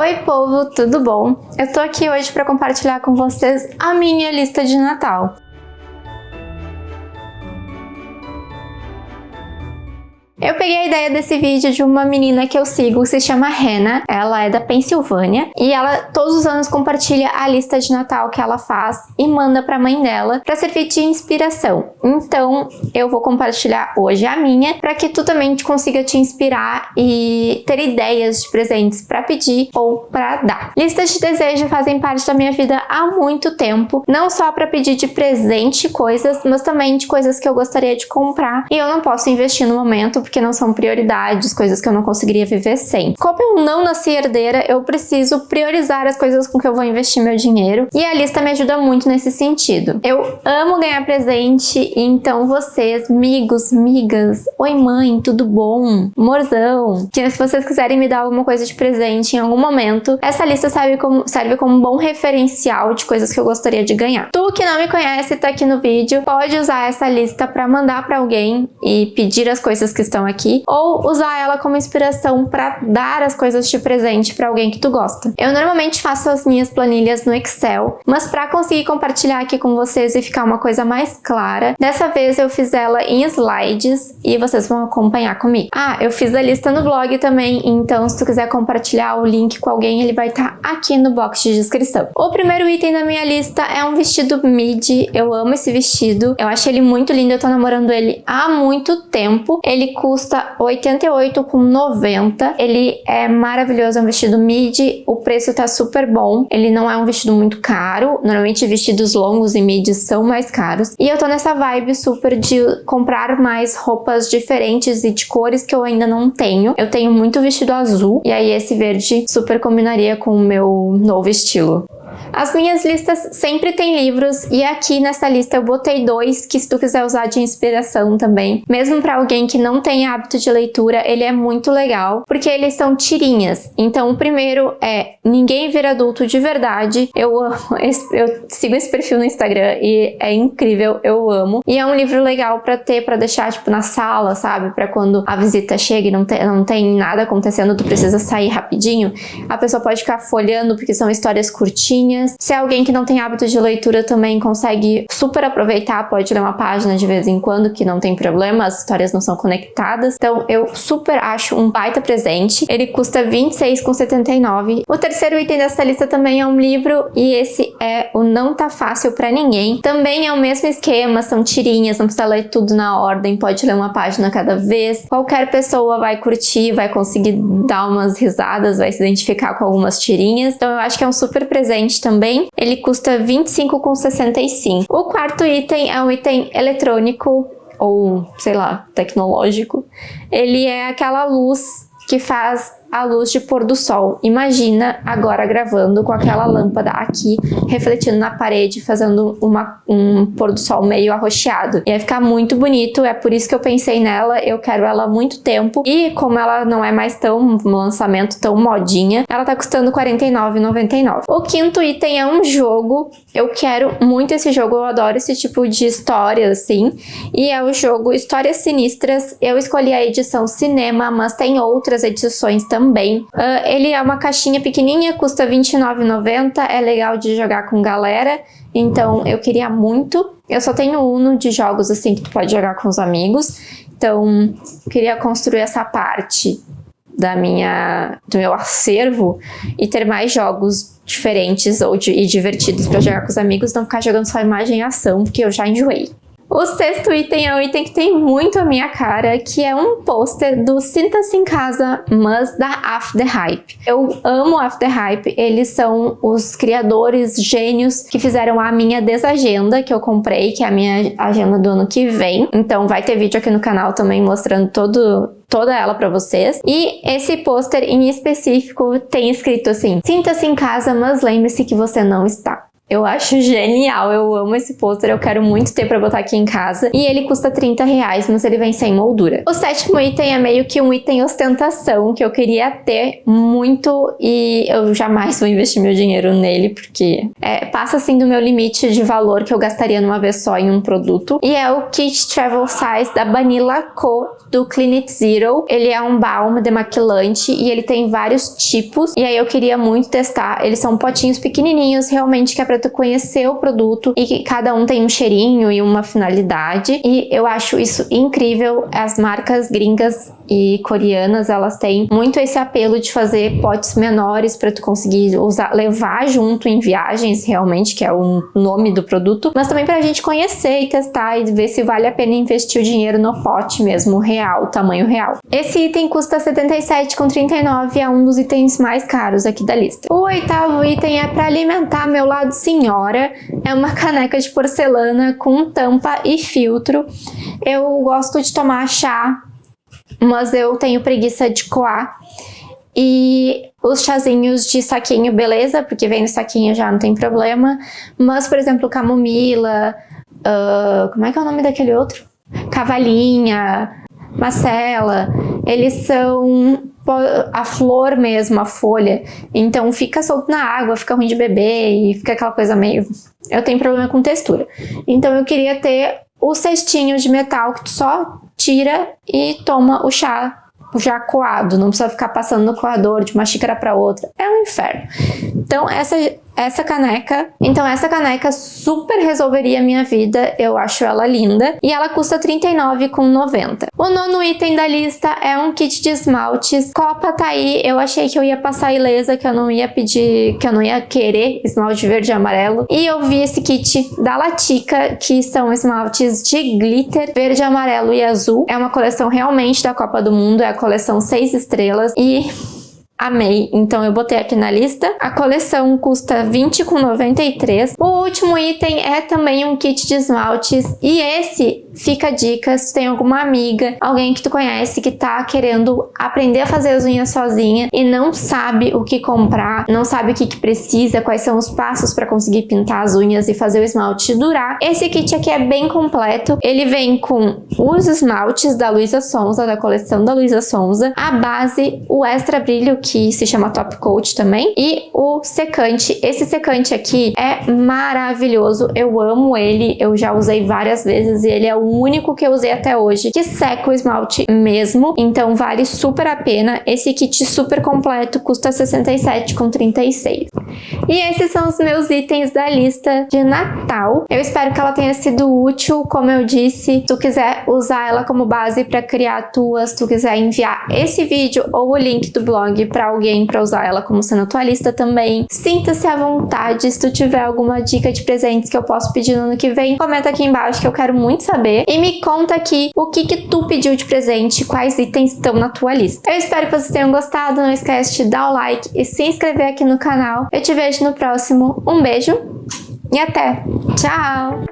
Oi povo, tudo bom? Eu tô aqui hoje para compartilhar com vocês a minha lista de Natal. Eu peguei a ideia desse vídeo de uma menina que eu sigo, se chama Hannah, ela é da Pensilvânia, e ela todos os anos compartilha a lista de Natal que ela faz e manda pra mãe dela pra servir de inspiração. Então, eu vou compartilhar hoje a minha, pra que tu também consiga te inspirar e ter ideias de presentes pra pedir ou pra dar. Listas de desejo fazem parte da minha vida há muito tempo, não só pra pedir de presente coisas, mas também de coisas que eu gostaria de comprar e eu não posso investir no momento porque não são prioridades, coisas que eu não conseguiria viver sem. Como eu não nasci herdeira, eu preciso priorizar as coisas com que eu vou investir meu dinheiro e a lista me ajuda muito nesse sentido. Eu amo ganhar presente, então vocês, amigos, migas, oi mãe, tudo bom? Morzão, que se vocês quiserem me dar alguma coisa de presente em algum momento, essa lista serve como, serve como um bom referencial de coisas que eu gostaria de ganhar. Tu que não me conhece tá aqui no vídeo, pode usar essa lista para mandar para alguém e pedir as coisas que estão aqui, ou usar ela como inspiração para dar as coisas de presente para alguém que tu gosta. Eu normalmente faço as minhas planilhas no Excel, mas para conseguir compartilhar aqui com vocês e ficar uma coisa mais clara, dessa vez eu fiz ela em slides e vocês vão acompanhar comigo. Ah, eu fiz a lista no blog também, então se tu quiser compartilhar o link com alguém, ele vai estar tá aqui no box de descrição. O primeiro item da minha lista é um vestido midi, eu amo esse vestido, eu acho ele muito lindo, eu tô namorando ele há muito tempo, ele custa custa R$ 88,90. Ele é maravilhoso, é um vestido midi, o preço tá super bom. Ele não é um vestido muito caro, normalmente vestidos longos e midis são mais caros. E eu tô nessa vibe super de comprar mais roupas diferentes e de cores que eu ainda não tenho. Eu tenho muito vestido azul, e aí esse verde super combinaria com o meu novo estilo. As minhas listas sempre têm livros e aqui nessa lista eu botei dois que se tu quiser usar de inspiração também. Mesmo para alguém que não tem hábito de leitura, ele é muito legal, porque eles são tirinhas. Então o primeiro é Ninguém Vira Adulto de Verdade. Eu amo, eu sigo esse perfil no Instagram e é incrível, eu amo. E é um livro legal para ter, para deixar tipo na sala, sabe? Para quando a visita chega e não, não tem nada acontecendo, tu precisa sair rapidinho. A pessoa pode ficar folhando porque são histórias curtinhas se é alguém que não tem hábito de leitura também consegue super aproveitar, pode ler uma página de vez em quando, que não tem problema, as histórias não são conectadas. Então eu super acho um baita presente. Ele custa R$26,79. O terceiro item dessa lista também é um livro e esse é o Não Tá Fácil Pra Ninguém. Também é o mesmo esquema, são tirinhas, não precisa ler tudo na ordem, pode ler uma página cada vez. Qualquer pessoa vai curtir, vai conseguir dar umas risadas, vai se identificar com algumas tirinhas. Então eu acho que é um super presente também ele custa R$ 25,65. O quarto item é um item eletrônico ou, sei lá, tecnológico. Ele é aquela luz que faz a luz de pôr do sol. Imagina agora gravando com aquela lâmpada aqui, refletindo na parede, fazendo uma, um pôr do sol meio arroxeado. Ia ficar muito bonito, é por isso que eu pensei nela, eu quero ela há muito tempo. E como ela não é mais tão um lançamento tão modinha, ela tá custando R$ 49,99. O quinto item é um jogo, eu quero muito esse jogo, eu adoro esse tipo de história, assim. E é o jogo Histórias Sinistras, eu escolhi a edição cinema, mas tem outras edições também também. Uh, ele é uma caixinha pequenininha, custa R$29,90, é legal de jogar com galera, então eu queria muito. Eu só tenho Uno de jogos assim que tu pode jogar com os amigos, então queria construir essa parte da minha, do meu acervo e ter mais jogos diferentes ou de, e divertidos para jogar com os amigos, não ficar jogando só imagem e ação, porque eu já enjoei. O sexto item é um item que tem muito a minha cara, que é um pôster do Sinta-se em Casa, mas da After Hype. Eu amo After Hype, eles são os criadores gênios que fizeram a minha desagenda que eu comprei, que é a minha agenda do ano que vem. Então vai ter vídeo aqui no canal também mostrando todo, toda ela para vocês. E esse pôster em específico tem escrito assim, sinta-se em casa, mas lembre-se que você não está. Eu acho genial, eu amo esse pôster, eu quero muito ter pra botar aqui em casa. E ele custa 30 reais, mas ele vem sem moldura. O sétimo item é meio que um item ostentação, que eu queria ter muito e eu jamais vou investir meu dinheiro nele, porque é, passa assim do meu limite de valor que eu gastaria numa vez só em um produto. E é o Kit Travel Size da Vanilla Co do Clinic Zero. Ele é um balm demaquilante e ele tem vários tipos. E aí eu queria muito testar. Eles são potinhos pequenininhos, realmente que é pra tu conhecer o produto e que cada um tem um cheirinho e uma finalidade. E eu acho isso incrível. As marcas gringas e coreanas, elas têm muito esse apelo de fazer potes menores para tu conseguir usar, levar junto em viagens, realmente, que é o nome do produto, mas também para a gente conhecer e testar e ver se vale a pena investir o dinheiro no pote mesmo, real, tamanho real. Esse item custa R$ 77,39 é um dos itens mais caros aqui da lista. O oitavo item é para alimentar meu lado senhora, é uma caneca de porcelana com tampa e filtro. Eu gosto de tomar chá mas eu tenho preguiça de coar. E os chazinhos de saquinho, beleza, porque vem no saquinho já não tem problema. Mas, por exemplo, camomila, uh, como é que é o nome daquele outro? Cavalinha, macela, eles são a flor mesmo, a folha. Então fica solto na água, fica ruim de beber e fica aquela coisa meio... Eu tenho problema com textura. Então eu queria ter o cestinho de metal que tu só tira e toma o chá já coado, não precisa ficar passando no coador de uma xícara para outra. É um inferno. Então essa essa caneca. Então essa caneca super resolveria a minha vida, eu acho ela linda. E ela custa R$39,90. O nono item da lista é um kit de esmaltes. Copa tá aí, eu achei que eu ia passar ilesa, que eu não ia pedir, que eu não ia querer esmalte verde e amarelo. E eu vi esse kit da Latica, que são esmaltes de glitter, verde, amarelo e azul. É uma coleção realmente da Copa do Mundo, é a coleção 6 estrelas. E amei, então eu botei aqui na lista. A coleção custa R$20,93. O último item é também um kit de esmaltes e esse fica a dica se tem alguma amiga, alguém que tu conhece que tá querendo aprender a fazer as unhas sozinha e não sabe o que comprar, não sabe o que, que precisa, quais são os passos para conseguir pintar as unhas e fazer o esmalte durar. Esse kit aqui é bem completo, ele vem com os esmaltes da Luísa Sonza, da coleção da Luísa Sonza, a base, o extra brilho que se chama Top Coat também, e o secante. Esse secante aqui é maravilhoso, eu amo ele, eu já usei várias vezes e ele é o único que eu usei até hoje que seca o esmalte mesmo, então vale super a pena. Esse kit super completo custa R$ 67,36. E esses são os meus itens da lista de Natal. Eu espero que ela tenha sido útil, como eu disse. Se tu quiser usar ela como base para criar tuas, tu quiser enviar esse vídeo ou o link do blog para alguém para usar ela como sendo tua lista também, sinta-se à vontade. Se tu tiver alguma dica de presentes que eu posso pedir no ano que vem, comenta aqui embaixo que eu quero muito saber. E me conta aqui o que que tu pediu de presente, quais itens estão na tua lista. Eu espero que vocês tenham gostado, não esquece de dar o like e se inscrever aqui no canal. Eu te vejo no próximo. Um beijo e até! Tchau!